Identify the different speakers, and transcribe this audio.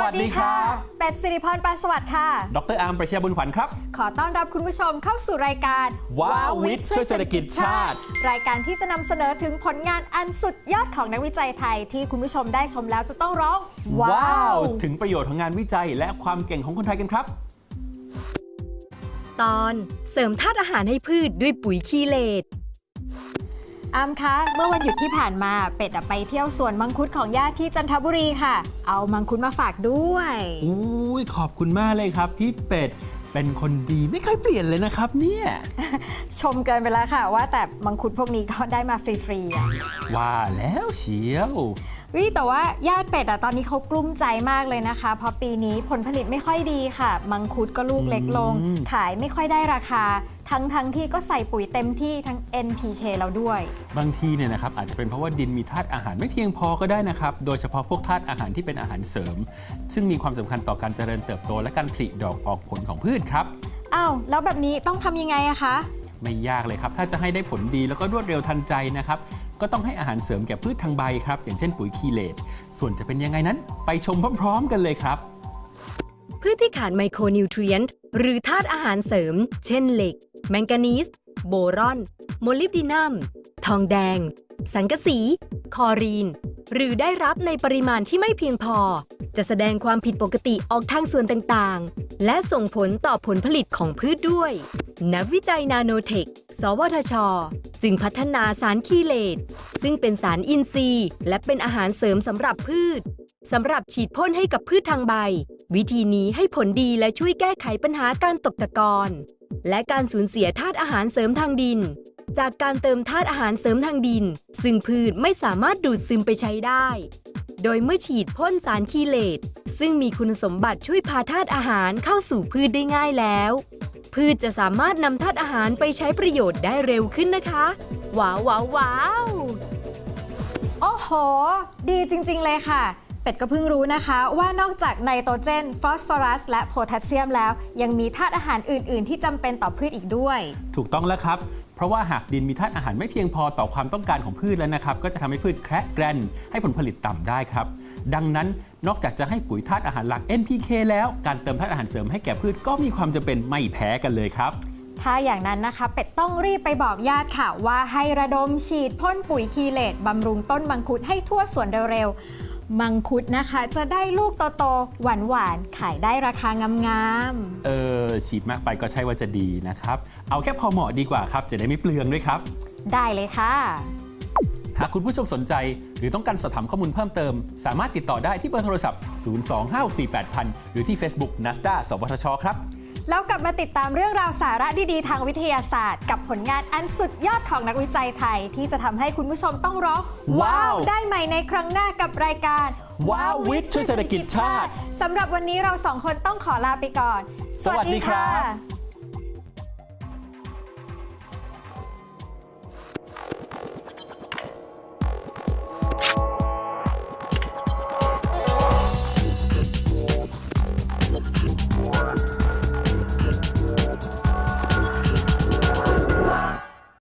Speaker 1: วัสดีครับ
Speaker 2: เป็ดสิริพรปานสวัสดิ์ค่ะ
Speaker 1: ดรอาร์มประชาบุญขวัญครับ
Speaker 2: ขอต้อนรับคุณผู้ชมเข้าสู่รายการ
Speaker 1: ว้าววิทย์ช่วยเศรษฐกิจชาติ
Speaker 2: รายการที่จะนำเสนอถึงผลงานอันสุดยอดของนักวิจัยไทย ที่คุณผู้ชมได้ชมแล้วจะต้องร้อง ว้าว
Speaker 1: ถึงประโยชน์ของงานวิจัยและความเก่งของคนไทยกันครับ
Speaker 3: ตอนเสริมธาตุอาหารให้พืชด้วยปุ๋ยคีเลต
Speaker 2: อามคะ เมื่อวันหยุดที่ผ่านมาเป็ดอะไปเที่ยวสวนมังคุดของญาติที่จันทบุรีค่ะ เอามังคุดมาฝากด้วย
Speaker 1: อุ้ยขอบคุณมากเลยครับพี่เป็ดเป็นคนดีไม่เคยเปลี่ยนเลยนะครับเนี่ย
Speaker 2: ชมเกินไปแล้วค่ะ ว่าแต่มังคุดพวกนี้ก็ได้มาฟรีๆอะ
Speaker 1: ว่าแล้วเชียว
Speaker 2: วิแต่ว่าญาติเป็ดอะตอนนี้เขากลุ้มใจมากเลยนะคะ เพราะปีนี้ผลผลิตไม่ค่อยดีค่ะ มังคุดก็ลูกเล็กลง
Speaker 1: อืม
Speaker 2: ขายไม่ค่อยได้ราคา ทั้งทั้งที่ก็ใส่ปุ๋ยเต็มที่ทั้ง NPK แล้วด้วย
Speaker 1: บางทีเนี่ยนะครับอาจจะเป็นเพราะว่าดินมีธาตุอาหารไม่เพียงพอก็ได้นะครับ โดยเฉพาะพวกธาตุอาหารที่เป็นอาหารเสริม ซึ่งมีความสำคัญต่อการเจริญเติบโต และการผลิดอกออกผลของพืชครับ
Speaker 2: อ้าวแล้วแบบนี้ต้องทำยังไงอะคะ
Speaker 1: ไม่ยากเลยครับ ถ้าจะให้ได้ผลดีแล้วก็รวดเร็วทันใจนะครับ ก็ต้องให้อาหารเสริมแก่พืชทางใบครับ อย่างเช่นปุ๋ยคีเลตส่วนจะเป็นยังไงนั้น ไปชมพร้อม ๆ กันเลยครับ
Speaker 3: พืชที่ขาดไมโครนิวทรีนต์หรือธาตุอาหารเสริม เช่นเหล็ก แมงกานีส โบรอน โมลิบดีนัม ทองแดง สังกะสี คลอรีน หรือได้รับในปริมาณที่ไม่เพียงพอ จะแสดงความผิดปกติออกทางส่วนต่าง และส่งผลต่อผลผลิตของพืชด้วย นักวิจัยนาโนเทค สวทช จึงพัฒนาสารคีเลตซึ่งเป็นสารอินทรีย์ และเป็นอาหารเสริมสำหรับพืชสำหรับฉีดพ่นให้กับพืชทางใบ วิธีนี้ให้ผลดีและช่วยแก้ไขปัญหาการตกตะกอนและการสูญเสียธาตุอาหารเสริมทางดิน จากการเติมธาตุอาหารเสริมทางดิน ซึ่งพืชไม่สามารถดูดซึมไปใช้ได้ โดยเมื่อฉีดพ่นสารคีเลตซึ่งมีคุณสมบัติช่วยพาธาตุอาหารเข้าสู่พืชได้ง่ายแล้ว พืชจะสามารถนำธาตุอาหารไปใช้ประโยชน์ได้เร็วขึ้นนะคะ ว้าวว้าวว้าว
Speaker 2: โอ้โห ดีจริง ๆ เลยค่ะ เป็ดก็เพิ่งรู้นะคะ ว่านอกจากไนโตรเจน ฟอสฟอรัส และโพแทสเซียมแล้ว ยังมีธาตุอาหารอื่น ๆ ที่จำเป็นต่อพืชอีกด้วย
Speaker 1: ถูกต้องแล้วครับ เพราะว่าหากดินมีธาตุอาหารไม่เพียงพอต่อความต้องการของพืชแล้วนะครับ ก็จะทำให้พืชแคระแกรนให้ผลผลิตต่ำได้ครับ ดังนั้นนอกจากจะให้ปุ๋ยธาตุอาหารหลัก NPK แล้วการเติมธาตุอาหารเสริมให้แก่พืชก็มีความจำเป็นไม่แพ้กันเลยครับ
Speaker 2: ถ้าอย่างนั้นนะคะ เป็ดต้องรีบไปบอกญาติค่ะ ว่าให้ระดมฉีดพ่นปุ๋ยคีเลตบำรุงต้นมังคุดให้ทั่วสวนเร็วๆ มังคุดนะคะ จะได้ลูกโตๆหวานๆ ขายได้ราคางามๆ
Speaker 1: เออฉีดมากไปก็ใช่ว่าจะดีนะครับ เอาแค่พอเหมาะดีกว่าครับ จะได้ไม่เปลืองด้วยครับ
Speaker 2: ได้เลยค่ะ
Speaker 1: หากคุณผู้ชมสนใจ หรือต้องการสอบถามข้อมูลเพิ่มเติม สามารถติดต่อได้ที่เบอร์โทรศัพท์ 025648000 หรือที่ Facebook NASDA สวทช ครับ
Speaker 2: แล้วกลับมาติดตามเรื่องราวสาระดีๆ ทางวิทยาศาสตร์ กับผลงานอันสุดยอดของนักวิจัยไทย ที่จะทำให้คุณผู้ชมต้องร้อง
Speaker 1: ว้าว
Speaker 2: ได้ใหม่ในครั้งหน้ากับรายการ
Speaker 1: ว้าววิทย์ช่วยเศรษฐกิจชาติ
Speaker 2: สำหรับวันนี้เราสองคนต้องขอลาไปก่อน
Speaker 1: สวัสดีครับ